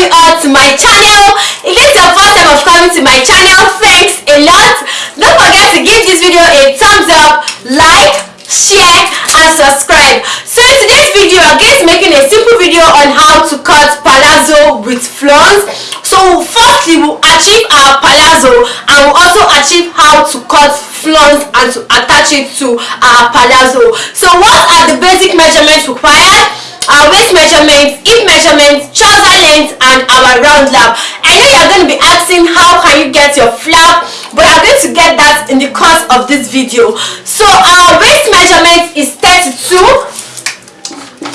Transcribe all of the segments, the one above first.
coming on to my channel. If it's your first time of coming to my channel. Thanks a lot. Don't forget to give this video a thumbs up like share and subscribe. So in today's video i'm going to making a simple video on how to cut palazzo with flowns so firstly we'll achieve our palazzo and we'll also achieve how to cut flowns and to attach it to our palazzo. So what are the basic measurements required Uh, our waist measurements, hip measurements, trouser length and our round lap. I know you're going to be asking how can you get your flap but I'm going to get that in the course of this video. So our waist measurement is 32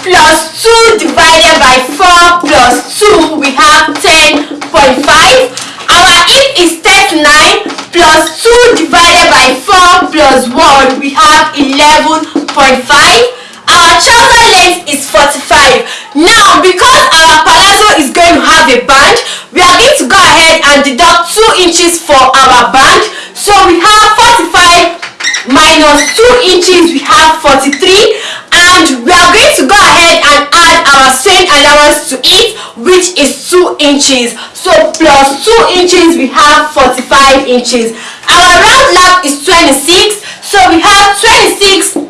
plus 2 divided by 4 plus 2 we have 10.5 our hip is 39 plus 2 divided by 4 plus 1 we have 11.5 our trouser is 45 now because our palazzo is going to have a band we are going to go ahead and deduct 2 inches for our band. So we have 45 minus 2 inches we have 43 and we are going to go ahead and add our sewing allowance to it which is 2 inches. So plus 2 inches we have 45 inches. Our round lap is 26 so we have 26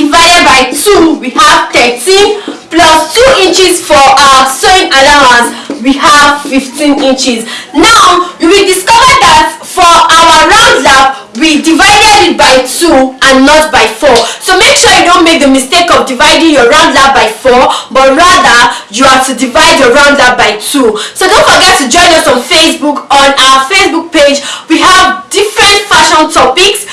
divided by 2 we have 13 plus 2 inches for our sewing allowance we have 15 inches. Now you will discover that for our round lap we divided it by 2 and not by 4 so make sure you don't make the mistake of dividing your round lap by 4 but rather you have to divide your round lap by 2 so don't forget to join us on facebook. On our facebook page we have different fashion topics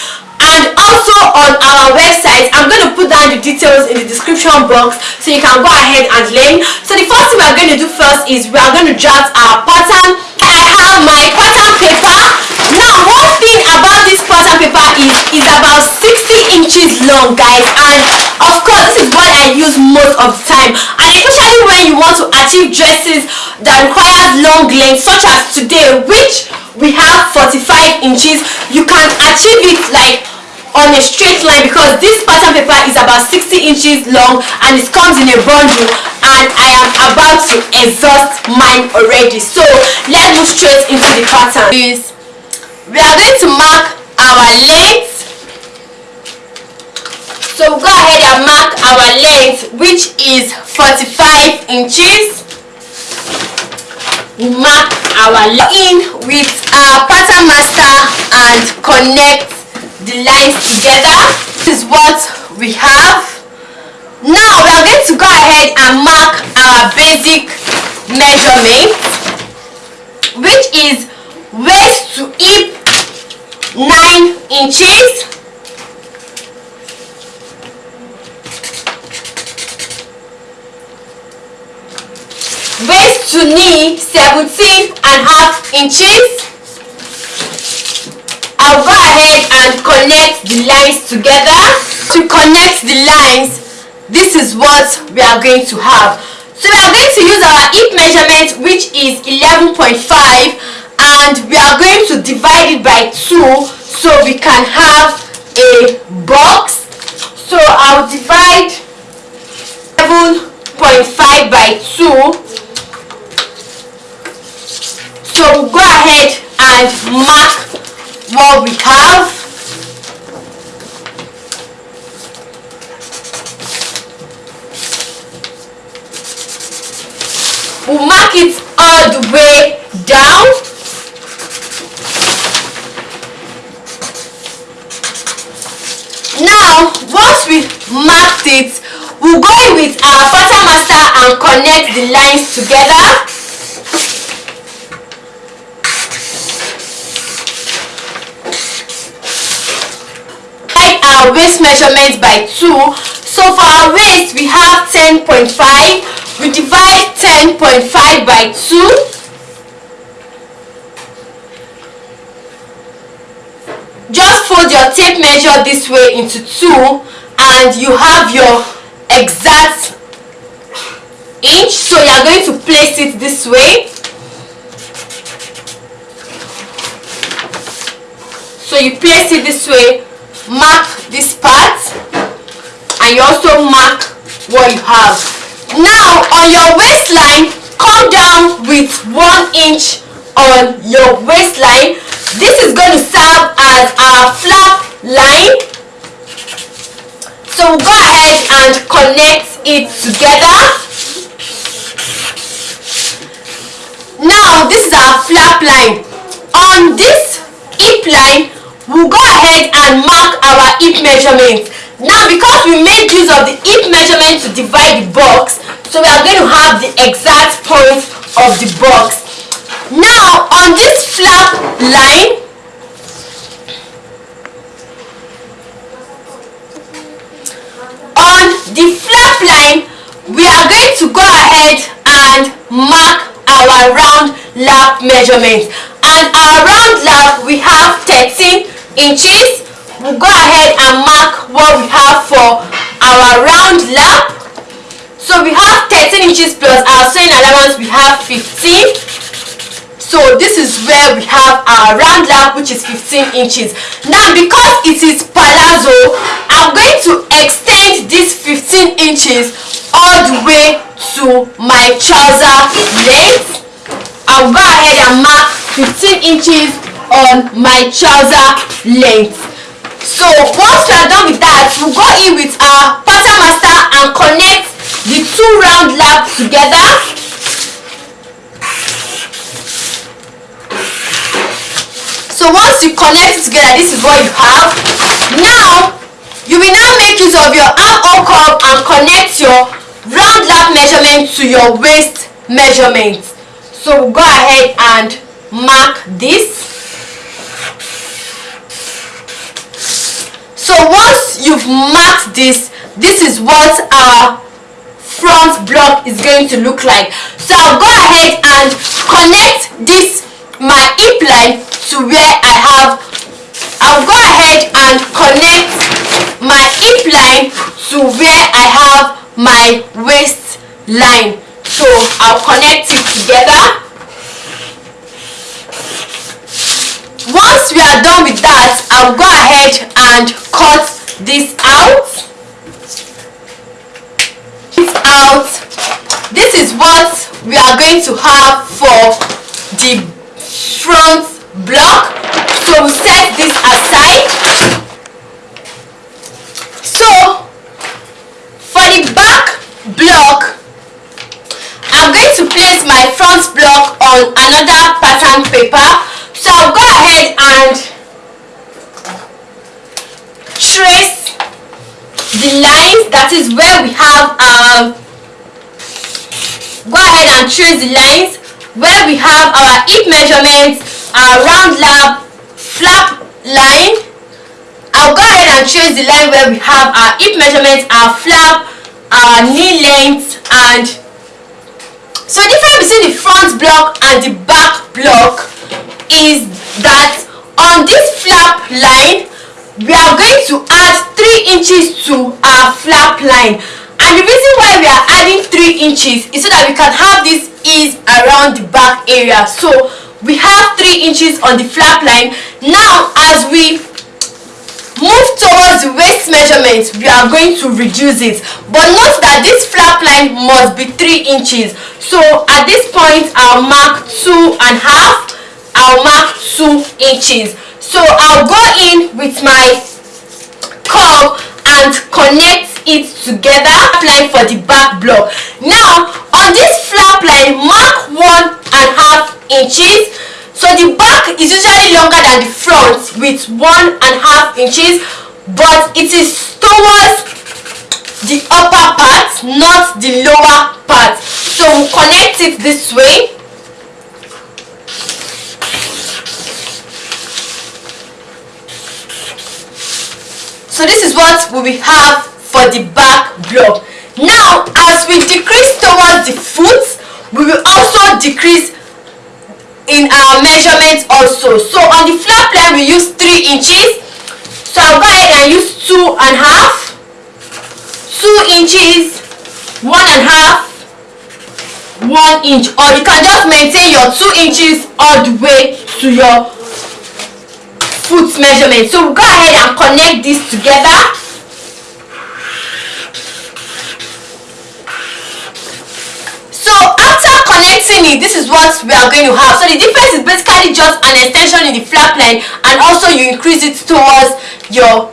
and also on our website i'm going to put down the details in the description box so you can go ahead and learn. So the first thing we're going to do first is we are going to draft our pattern. I have my pattern paper. Now one thing about this pattern paper is is about 60 inches long guys. And of course this is what i use most of the time. And especially when you want to achieve dresses that requires long length such as today which we have 45 inches you can achieve it like on a straight line because this pattern paper is about 60 inches long and it comes in a bundle and I am about to exhaust mine already. So let's move straight into the pattern. Is we are going to mark our length. So go ahead and mark our length which is 45 inches. We mark our in with our pattern master and connect the lines together this is what we have. Now we are going to go ahead and mark our basic measurement which is waist to hip 9 inches. Waist to knee 17 and half inches. I'll go and connect the lines together. To connect the lines this is what we are going to have. So we are going to use our hip measurement which is 11.5 and we are going to divide it by 2 so we can have a box. So I'll divide 7.5 by 2 so we'll go ahead and mark what we have. We'll mark it all the way down. Now, once we marked it, we'll go in with our pattern master and connect the lines together. our waist measurement by 2 so for our waist we have 10.5 we divide 10.5 by 2 just fold your tape measure this way into 2 and you have your exact inch. So you are going to place it this way. So you place it this way. Mark this part and you also mark what you have now on your waistline come down with one inch on your waistline. This is going to serve as our flap line. So we'll go ahead and connect it together. Now this is our flap line. On this hip line we'll go ahead and mark our hip measurement now because we made use of the hip measurement to divide the box so we are going to have the exact point of the box. Now on this flap line on the flap line we are going to go ahead and mark our round lap measurement. And our round lap we have 13 inches we'll go ahead and mark what we have for our round lap. So we have 13 inches plus our sewing allowance we have 15 so this is where we have our round lap which is 15 inches. Now because it is palazzo i'm going to extend this 15 inches all the way to my trouser length. I'll go ahead and mark 15 inches on my trouser length so once we are done with that we'll go in with our pattern master and connect the two round laps together. So once you connect it together this is what you have. Now you will now make use of your armhole curve and connect your round lap measurement to your waist measurement. So we'll go ahead and mark this so once you've marked this this is what our front block is going to look like. So I'll go ahead and connect this my hip line to where I have I'll go ahead and connect my hip line to where I have my waist line. So I'll connect it together. Once we are done with that I'll go ahead and this out. This out. This is what we are going to have for the front block. So we set this aside. So for the back block I'm going to place my front block on another pattern paper. So I'll go ahead and trace the lines that is where we have um go ahead and trace the lines where we have our hip measurements our round lap flap line. I'll go ahead and trace the line where we have our hip measurements our flap our knee length and so the difference between the front block and the back block is that on this flap line we are going to add 3 inches to our flap line. And the reason why we are adding 3 inches is so that we can have this ease around the back area. So we have 3 inches on the flap line. Now as we move towards the waist measurement we are going to reduce it. But note that this flap line must be 3 inches. So at this point i'll mark two and a half. I'll mark 2 inches. So I'll go in with my curve and connect it together line for the back block. Now on this flap line mark one and half inches. So the back is usually longer than the front with one and half inches but it is towards the upper part not the lower part. So we'll connect it this way so this is what we have for the back block. Now as we decrease towards the foot we will also decrease in our measurements also. So on the flap line we use three inches. So i'll go ahead and use two and a half. Two inches one and a half one inch. Or you can just maintain your two inches all the way to your foot measurement. So go ahead and connect this together. So after connecting it this is what we are going to have. So the difference is basically just an extension in the flap line and also you increase it towards your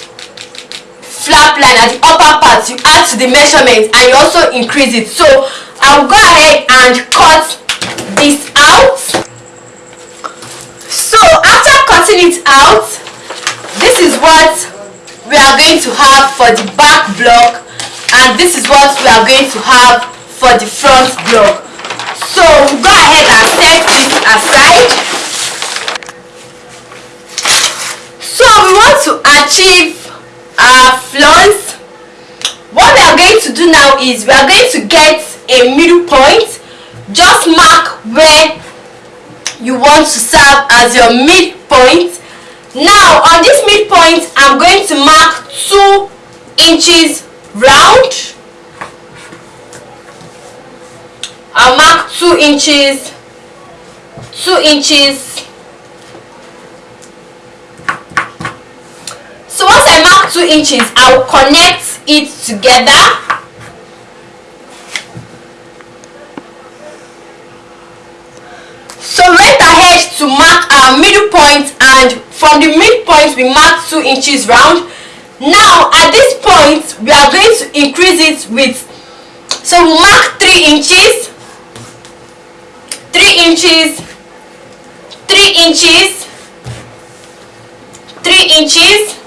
flap line at the upper part. You add to the measurement and you also increase it. So I'll go ahead and cut this out. So after cutting it out this is what we are going to have for the back block and this is what we are going to have for the front block. So we go ahead and set this aside. So we want to achieve our flaws. What we are going to do now is we are going to get a middle point. Just mark you want to serve as your midpoint. Now on this midpoint i'm going to mark two inches round. I'll mark 2 inches 2 inches. So once I mark 2 inches I'll connect it together our middle point and from the midpoint we mark 2 inches round. Now at this point we are going to increase it with so we mark 3 inches 3 inches 3 inches 3 inches.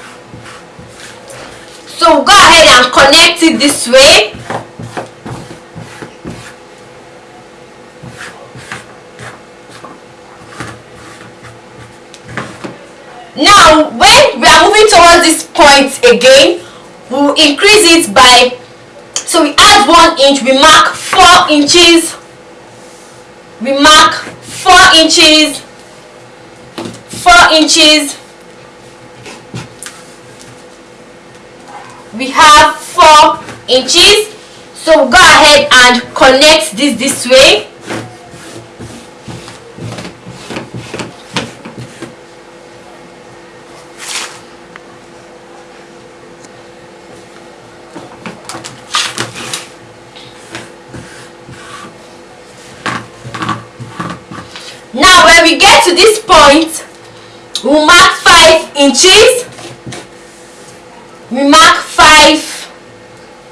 So go ahead and connect it this way now when we are moving towards this point again we will increase it by so we add one inch we mark four inches we mark 4 inches 4 inches. We have 4 inches. So go ahead and connect this this way inches mark 5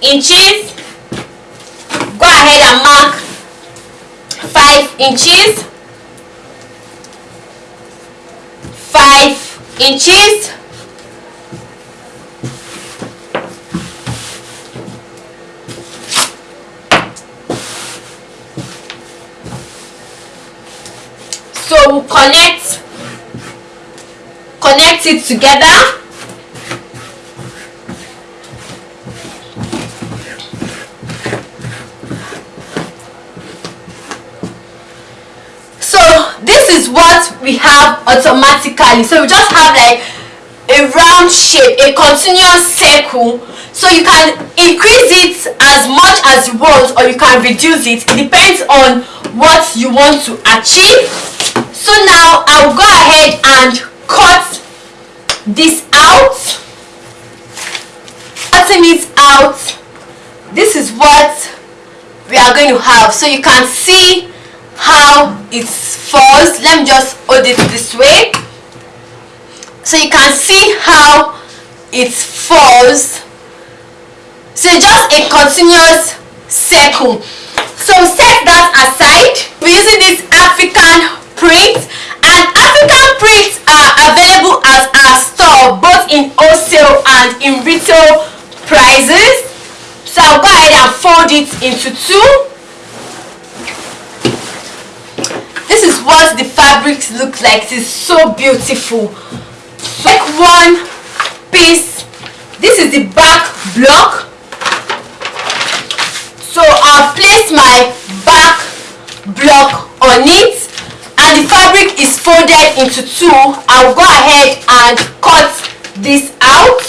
inches go ahead and mark 5 inches 5 inches so we'll connect it together. So this is what we have automatically. So we just have like a round shape a continuous circle. So you can increase it as much as you want or you can reduce it. It depends on what you want to achieve. So now I'll go ahead and cut this out. Cutting it out. This is what we are going to have. So you can see how it falls. Let me just hold it this way. So you can see how it falls. So just a continuous circle. So set that aside. We're using this african print and African prints are available at our store both in wholesale and in retail prices. So I'll go ahead and fold it into two. This is what the fabrics look like. It is so beautiful. Take one piece. This is the back block. So I'll place my back block on it and the fabric is folded into two. I'll go ahead and cut this out.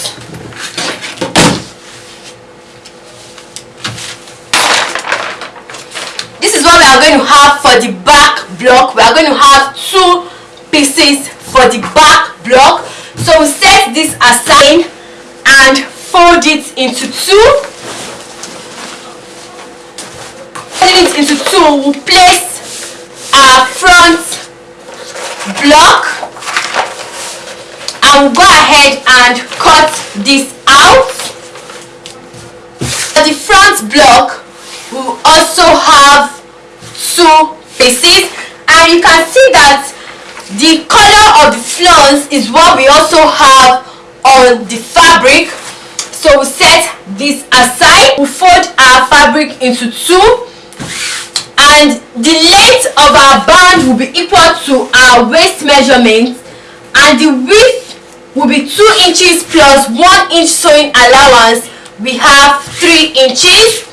This is what we are going to have for the back block. We are going to have two pieces for the back block. So we set this aside and fold it into two. Fold it into two. We'll place our front block and go ahead and cut this out. For the front block we also have two faces, and you can see that the color of the flounce is what we also have on the fabric. So we set this aside. We fold our fabric into two. And the length of our band will be equal to our waist measurement and the width will be 2 inches plus 1 inch sewing allowance. We have 3 inches.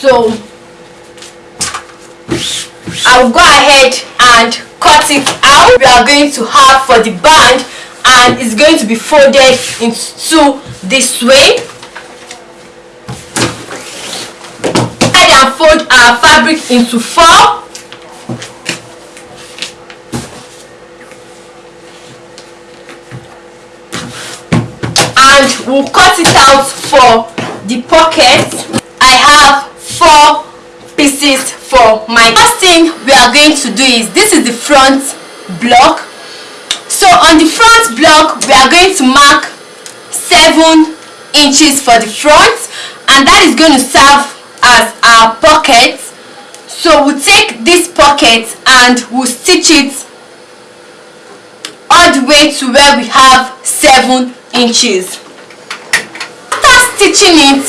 So I'll go ahead and cut it out. We are going to have for the band and it's going to be folded into this way and fold our fabric into four. And we'll cut it out for the pocket. I have four pieces for my first thing we are going to do is this is the front block. So on the front block we are going to mark seven inches for the front. And that is going to serve as our pocket so we'll take this pocket and we'll stitch it all the way to where we have 7 inches. After stitching it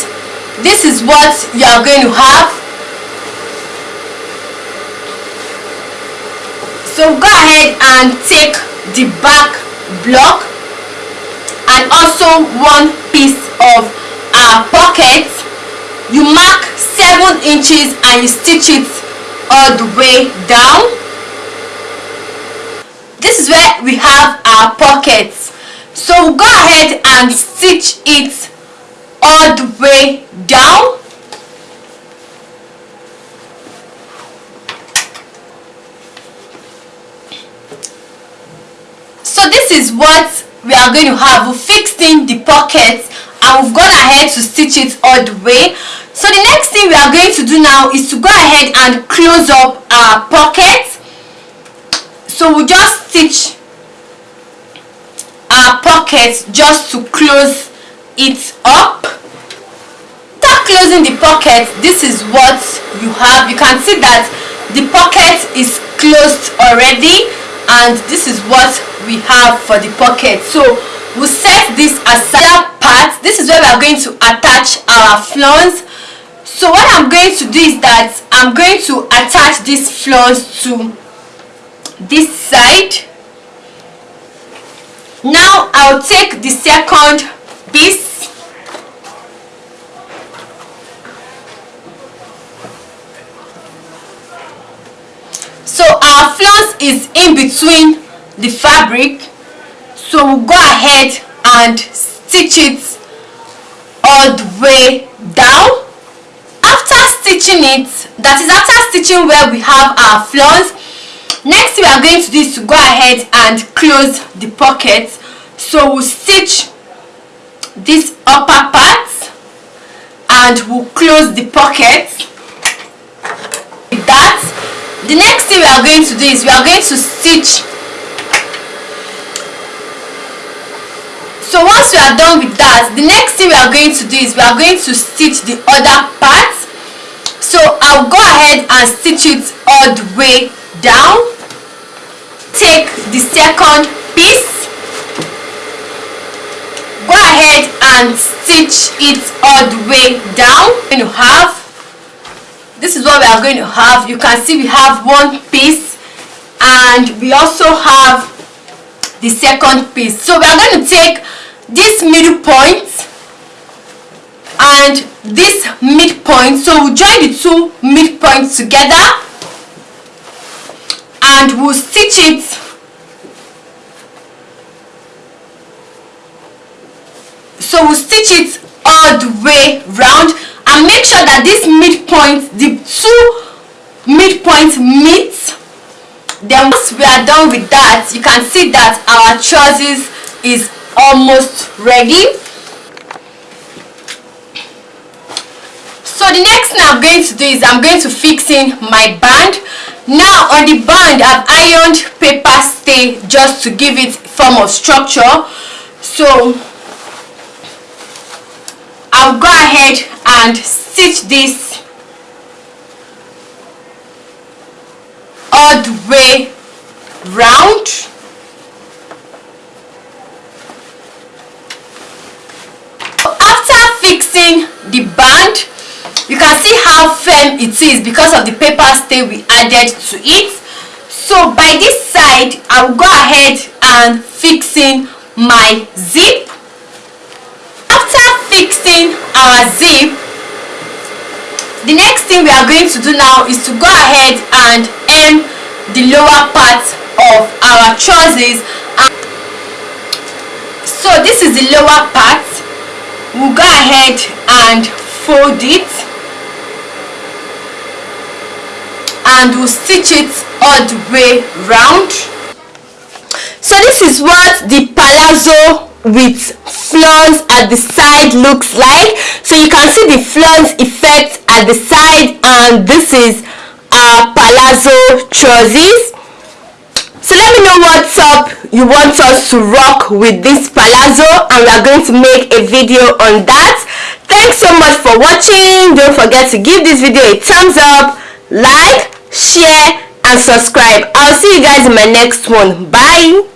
this is what you are going to have. So go ahead and take the back block and also one piece of our pocket you mark 7 inches and you stitch it all the way down. This is where we have our pockets. So go ahead and stitch it all the way down. So this is what we are going to have. We fixed in the pockets and we've gone ahead to stitch it all the way so the next thing we are going to do now is to go ahead and close up our pocket so we'll just stitch our pocket just to close it up. After closing the pocket this is what you have. You can see that the pocket is closed already and this is what we have for the pocket. So we'll set this aside. Part this is where we are going to attach our flowers so what i'm going to do is that i'm going to attach these flowers to this side. Now i'll take the second piece. So our flowers is in between the fabric. So we'll go ahead and stitch it all the way down stitching it that is after stitching where we have our flowers next we are going to do is to go ahead and close the pocket so we'll stitch this upper part and we'll close the pocket with that. The next thing we are going to do is we are going to stitch. So once we are done with that the next thing we are going to do is we are going to stitch the other part so I'll go ahead and stitch it all the way down. Take the second piece. Go ahead and stitch it all the way down. Going to have this is what we are going to have. You can see we have one piece and we also have the second piece. So we are going to take this middle point and this midpoint so we'll join the two midpoints together. And we'll stitch it. So we'll stitch it all the way round. And make sure that this midpoint the two midpoints meet. Then once we are done with that you can see that our trousers is almost ready so the next thing i'm going to do is i'm going to fix in my band. Now on the band i've ironed paper stay just to give it form of structure. So I'll go ahead and stitch this all the way round. After fixing the band you can see how firm it is because of the paper stay we added to it. So by this side I will go ahead and fixing my zip. After fixing our zip the next thing we are going to do now is to go ahead and hem the lower part of our trousers. So this is the lower part. We'll go ahead and fold it and we'll stitch it all the way round. So this is what the palazzo with flowers at the side looks like. So you can see the flowers effect at the side and this is our palazzo trousers so let me know what top you want us to rock with this palazzo and we are going to make a video on that. Thanks so much for watching. Don't forget to give this video a thumbs up like share and subscribe. I'll see you guys in my next one. Bye